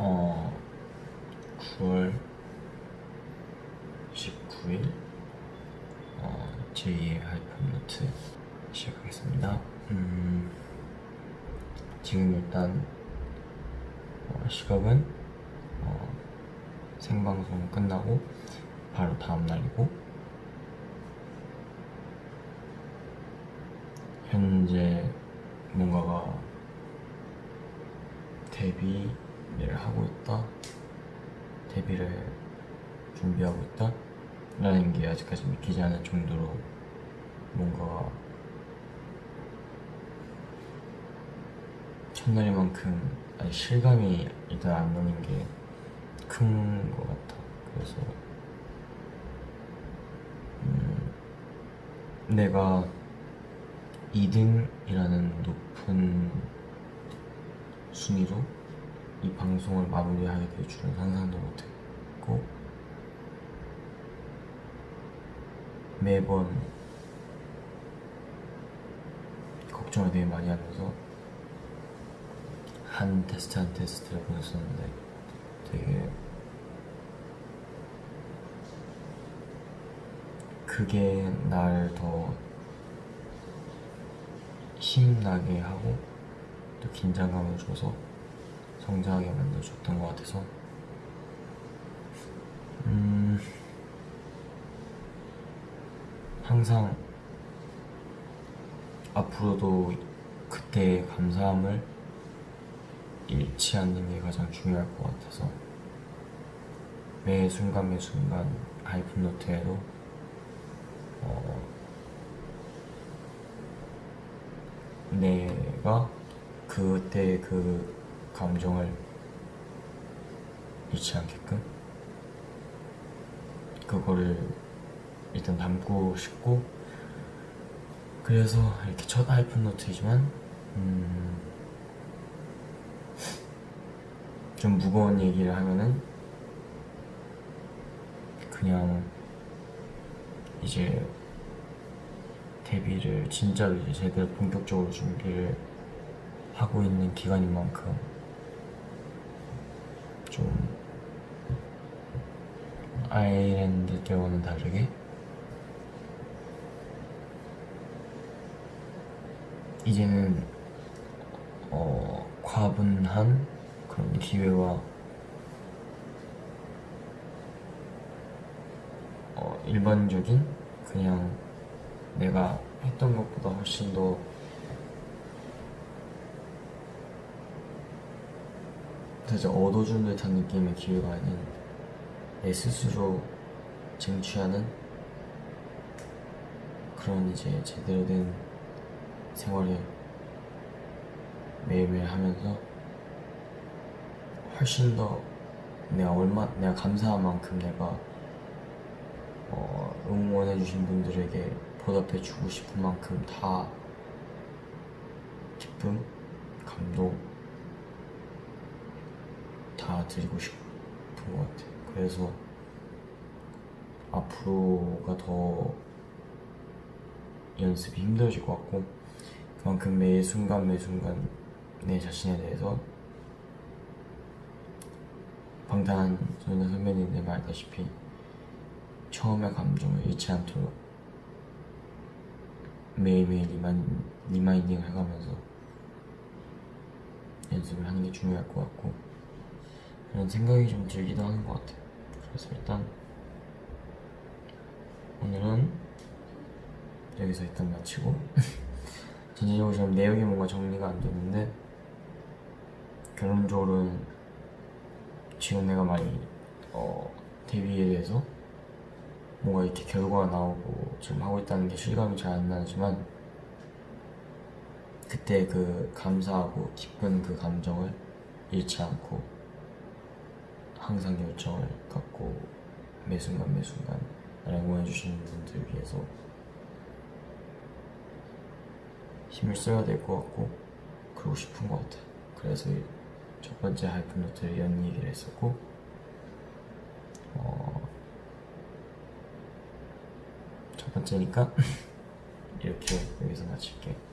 어 9월 19일 어, 제2의 하이픈노트 시작하겠습니다. 음, 지금 일단 어, 시각은 어, 생방송 끝나고 바로 다음 날이고 현재 뭔가가 데뷔 를 하고 있다? 데뷔를 준비하고 있다? 라는 게 아직까지 믿기지 않을 정도로 뭔가 첫날만큼 아직 실감이 일단 안 나는 게 큰 것 같아. 그래서 음, 내가 2등이라는 높은 순위로 이 방송을 마무리하게 될 줄은 상상도 못했고 매번 걱정을 되게 많이 하면서 한 테스트 한 테스트를 보냈었는데 되게 그게 날 더 힘나게 하고 또 긴장감을 줘서 성장하게 만들어줬던 것 같아서. 음 항상 앞으로도 그때의 감사함을 잃지 않는 게 가장 중요할 것 같아서 매 순간 매 순간 하이픈노트에도 어, 내가 그때 그 감정을 잃지 않게끔 그거를 일단 담고 싶고 그래서 이렇게 첫 하이픈 노트이지만 음, 좀 무거운 얘기를 하면은 그냥 이제 데뷔를 진짜로 이제 제대로 본격적으로 준비를 하고 있는 기간인 만큼 좀 아일랜드 때와는 다르게 이제는 어, 과분한 그런 기회와 어, 일반적인 그냥 내가 했던 것보다 훨씬 더 살짝 얻어준 듯한 느낌의 기회가 아닌 내 스스로 쟁취하는 그런 이제 제대로 된 생활을 매일매일 하면서 훨씬 더 내가 얼마 내가 감사한 만큼 내가 어, 응원해주신 분들에게 보답해주고 싶은 만큼 다 기쁨, 감동 다 드리고 싶은 것 같아. 그래서 앞으로가 더 연습이 힘들어질 것 같고 그만큼 매 순간 매 순간 내 자신에 대해서 방탄소년단 선배님들 말하다시피 처음의 감정을 잃지 않도록 매일매일 remind, reminding을 해가면서 연습을 하는 게 중요할 것 같고 그런 생각이 좀 들기도 하는 것 같아요 그래서 일단 오늘은 여기서 일단 마치고 전체적으로 지금 내용이 뭔가 정리가 안 됐는데 결론적으로는 지금 내가 많이 어, 데뷔에 대해서 뭔가 이렇게 결과가 나오고 지금 하고 있다는 게 실감이 잘 안 나지만 그때 그 감사하고 기쁜 그 감정을 잃지 않고 항상 열정을 갖고 매 순간 매 순간 나를 응원해주시는 분들 위해서 힘을 써야 될 것 같고 그러고 싶은 것 같아 그래서 이첫 번째 하이픈노트를 이런 얘기를 했었고 어, 첫 번째니까 이렇게 여기서 마칠게 끝